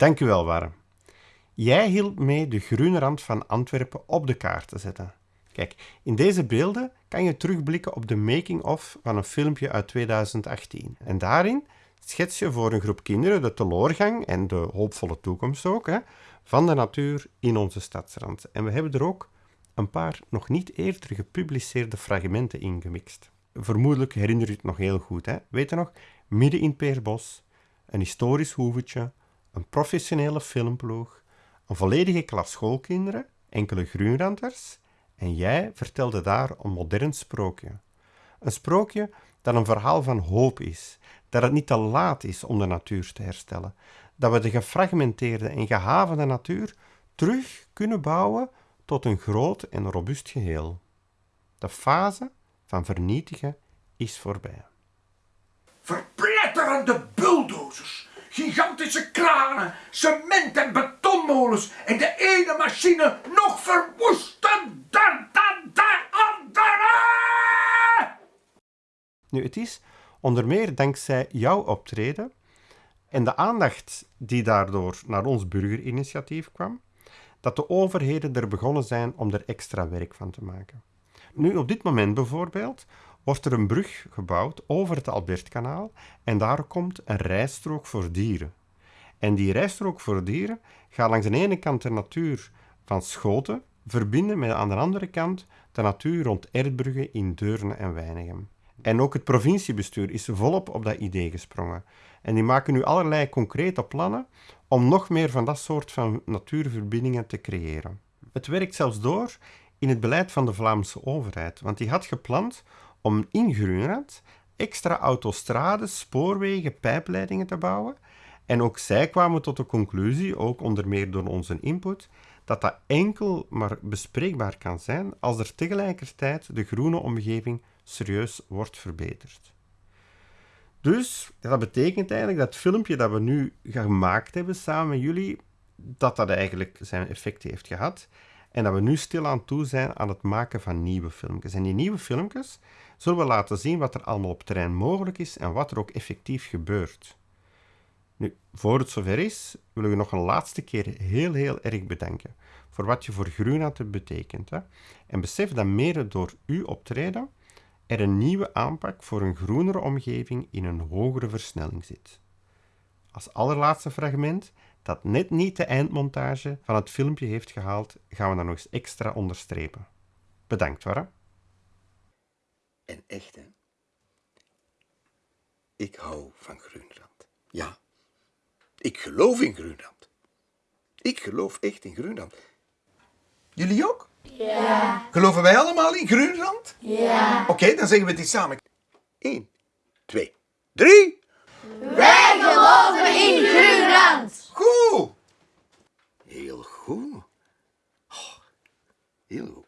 Dank u wel, Warm. Jij hielp mee de groene rand van Antwerpen op de kaart te zetten. Kijk, in deze beelden kan je terugblikken op de making-of van een filmpje uit 2018. En daarin schets je voor een groep kinderen de teleurgang en de hoopvolle toekomst ook hè, van de natuur in onze stadsrand. En we hebben er ook een paar nog niet eerder gepubliceerde fragmenten in gemixt. Vermoedelijk herinner je het nog heel goed. Hè? Weet je nog? Midden in Peerbos, een historisch hoevetje, een professionele filmploeg, een volledige klas schoolkinderen, enkele groenranders en jij vertelde daar een modern sprookje. Een sprookje dat een verhaal van hoop is, dat het niet te laat is om de natuur te herstellen, dat we de gefragmenteerde en gehavende natuur terug kunnen bouwen tot een groot en robuust geheel. De fase van vernietigen is voorbij. Verpletterende bulldozers, gigantische kranen, cement- en betonmolens en de ene machine nog verwoestender dan de andere! Nu, het is onder meer dankzij jouw optreden en de aandacht die daardoor naar ons burgerinitiatief kwam, dat de overheden er begonnen zijn om er extra werk van te maken. Nu, op dit moment bijvoorbeeld, wordt er een brug gebouwd over het Albertkanaal en daar komt een rijstrook voor dieren. En die rijstrook voor dieren gaat langs de ene kant de natuur van Schoten verbinden met aan de andere kant de natuur rond Erdbrugge in Deurne en Weinigem. En ook het provinciebestuur is volop op dat idee gesprongen. En die maken nu allerlei concrete plannen om nog meer van dat soort van natuurverbindingen te creëren. Het werkt zelfs door in het beleid van de Vlaamse overheid, want die had gepland om in Groenland extra autostrades, spoorwegen, pijpleidingen te bouwen. En ook zij kwamen tot de conclusie, ook onder meer door onze input, dat dat enkel maar bespreekbaar kan zijn als er tegelijkertijd de groene omgeving serieus wordt verbeterd. Dus dat betekent eigenlijk dat filmpje dat we nu gemaakt hebben samen met jullie, dat dat eigenlijk zijn effect heeft gehad. En dat we nu stilaan toe zijn aan het maken van nieuwe filmpjes. En die nieuwe filmpjes zullen we laten zien wat er allemaal op terrein mogelijk is en wat er ook effectief gebeurt. Nu, voor het zover is, willen we nog een laatste keer heel, heel erg bedanken voor wat je voor Groenland hebt betekend. Hè? En besef dat mede door uw optreden er een nieuwe aanpak voor een groenere omgeving in een hogere versnelling zit. Als allerlaatste fragment, dat net niet de eindmontage van het filmpje heeft gehaald, gaan we dat nog eens extra onderstrepen. Bedankt, Warra. En echt, hè? Ik hou van Groenland. Ja, ik geloof in Groenland. Ik geloof echt in Groenland. Jullie ook? Ja. Geloven wij allemaal in Groenland? Ja. Oké, dan zeggen we het eens samen. 1, 2, 3. Wij geloven in Groenland. Goed.